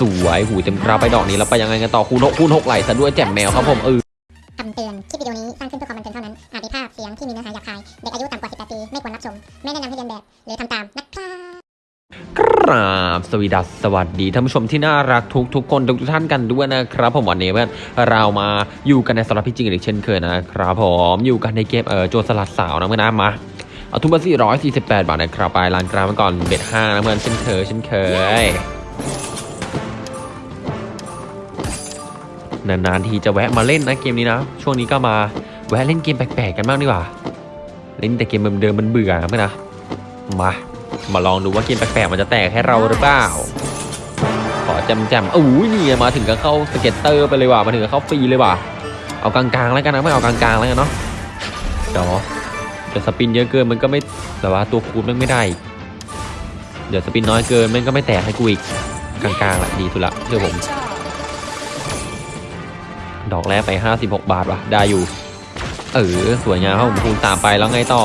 สวยหูเต็มกราไปดอกนี้แล้วไปยังไงกันต่อคูณหกคูณหกไหลซะด้วยแจ่มแมวครับผมเออคำเตือน คลิปวิดีโอนี้สร้างขึ้นเพื่อความบันเทิงเท่านั้น อาจมีภาพเสียงที่มีเนื้อหาหยาบคาย เด็กอายุต่ำกว่า 18 ปี ไม่ควรรับชม ไม่แนะนำให้เรียนแบบ หรือทำตามนะครับกราบสวีดัสสวัสดีท่านผู้ชมที่น่ารักทุกทุกคนทุกๆท่านกันด้วยนะครับผมวันนี้เพื่อนเรามาอยู่กันในสำหรับพี่จริงอีกเช่นเคยนะครับผมอยู่กันในเกมเออโจรสลัดสาวนะเพื่อนนะมาเอาทุนมา448 บาทนะครับไปร้านกราฟก่อนเบ็ดห้านะเพื่อนเช่นเคยเช่นเคย นานๆทีจะแวะมาเล่นนะเกมนี้นะ ช่วงนี้ก็มาแวะเล่นเกมแปลกๆกันบ้างดีกว่า เล่นแต่เกมเดิมๆมันเบื่อนะเพื่อนนะมามาลองดูว่าเกมแปลกๆมันจะแตกให้เราหรือเปล่าขอจำจำอู้ยนี่มาถึงก็เข้า scatter ไปเลยว่ะมาถึงก็เข้าฟรีเลยว่ะเอากลางๆแล้วกันนะไม่เอากลางๆแล้วกันเนาะเดี๋ยวเดี๋ยว spin เยอะเกินมันก็ไม่แต่ว่าตัวคูณมันไม่ได้ เดี๋ยวสปินน้อยเกินมันก็ไม่แตกให้กูอีกกลางๆแหละดีสุดละเชื่อผม ดอกแรกไป 56 บาทว่ะ ได้อยู่ เออ สวยงามครับผมคูณสามไปแล้วไงต่อ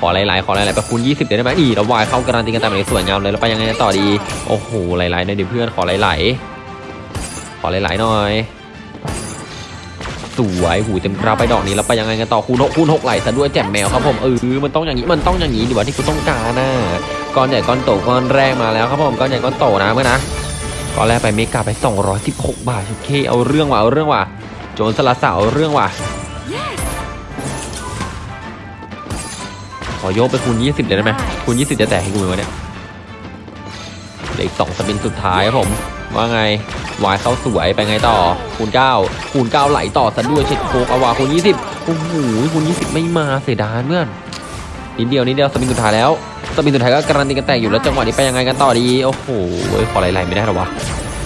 ขอหลายๆ ขอหลายๆไปคูณ20เดี๋ยวได้ไหมนี่เราวายเข้าการันตีกันตามไหนสวยงามเลยแล้วไปยังไงต่อดี โอ้โห หลายๆในอยดิเพื่อน ขอหลายๆ ขอหลายๆหน่อยสวยหูเต็มกราไปดอกนี้แล้วไปยังไงกันต่อคูณหกคูณหกไหลซะด้วยแจ่มแมวครับผมเออมันต้องอย่างนี้มันต้องอย่างนี้ดีกว่าที่กูต้องการนะก้อนใหญ่ก้อนโตก้อนแรกมาแล้วครับผมก้อนใหญ่ก้อนโตนะเมื่อนะก้อนแรกไปเมกาไป 216 บาทโอเคเอาเรื่องว่ะเอาเรื่องว่ะ โจรสลัดสาวเอาเรื่องว่ะ ขอโยกไปคูณ 20 เลยได้ไหมคูณ 20 จะแตกให้กูไหมวะเนี่ยเหลืออีกสองสปินสุดท้ายครับผม ว่าไงวายเข้าสวยไปไงต่อ คูณ 9 คูณ 9 ไหลต่อซะด้วยเช็ดโคกอาวาคูณ 20 โอ้โหคูณ 20 ไม่มาเสียดายเพื่อนนิดเดียวนิดเดียวสปินสุดท้ายแล้วสปินสุดท้ายก็การันตีกันแตกอยู่แล้วจังหวะนี้ไปยังไงกันต่อดี โอ้โหขอไหลๆไม่ได้หรอวะ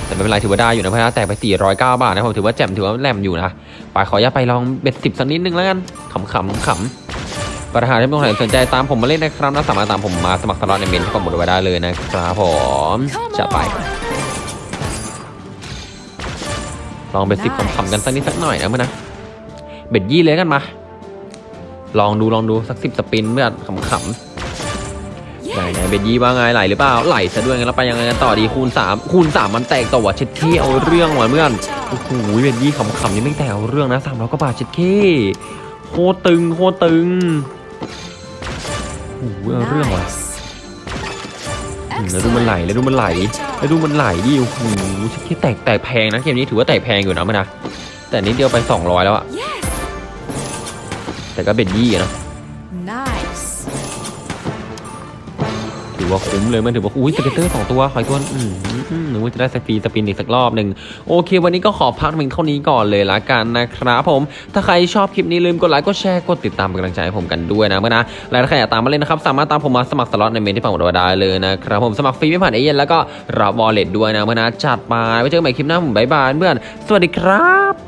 แต่ไม่เป็นไรถือว่าได้อยู่นะเพราะว่าแตกไป 409 บาทนะผมถือว่าแจ่มถือว่าแหลมอยู่นะไปขออย่าไปลองเบ็ดสิบสักนิดนึงแล้วกันขำๆขำๆประธานที่ต้องไหนสนใจตามผมมาเล่นนะครับนะสามารถตามผมมาสมัครสล็อตในเมนที่ผมบอกไว้ได้เลยนะครับผมจะไป ลอง bet สิบขำๆกันสักนิดสักหน่อยนะเพื่อนนะ bet ยี่เลยกันมา ลองดูลองดูสักสิบ spin เพื่อนขำๆ ไหนไหน bet ยี่ว่าไงไหลหรือเปล่าไหลซะด้วยงั้นแล้วไปยังไงกันต่อดีคูณสามคูณสามมันแตกต่อว่ะเช็ดเข้เอาเรื่องว่ะเพื่อนโอ้โห bet ยี่ขำๆนี่ไม่แต่เอาเรื่องนะสามร้อยกว่าบาทเช็ดเข้โคตรตึงโคตรตึงโอ้โหเอาเรื่องว่ะอืมแล้วดูมันไหลแล้วดูมันไหลแล้วดูมันไหลดิโอ้โหเช็ดเข้แตกแตกแพงนะเกมนี้ถือว่าแตกแพงอยู่นะมันนะแต่นิดเดียวไป 200 แล้วอะแต่ก็ bet ยี่อะนะ อว่าคุ้มเลยมันถือว่าอุ้ย scatter สองตัวขอยตัวอืมหรือว่าจะได้ free spin อีกสักรอบหนึ่งโอเค วันนี้ก็ขอพักเพียงเท่านี้ก่อนเลยละกันนะครับผม ถ้าใครชอบคลิปนี้ลืมกดไลค์กดแชร์กดติดตามเป็นกำลังใจให้ผมกันด้วยนะเพื่อนนะและถ้าใครอยากตามมาเล่นนะครับสามารถตามผมมาสมัครสล็อตในเมนที่ฝั่งเราได้เลยนะครับผมสมัครฟรีไม่ผ่านเอเย่นต์แล้วก็รับวอลเล็ตด้วยนะเมื่อนะจัดมาไว้เจอกันใหม่คลิปหน้าผมบ๊ายบายเพื่อนสวัสดีครับ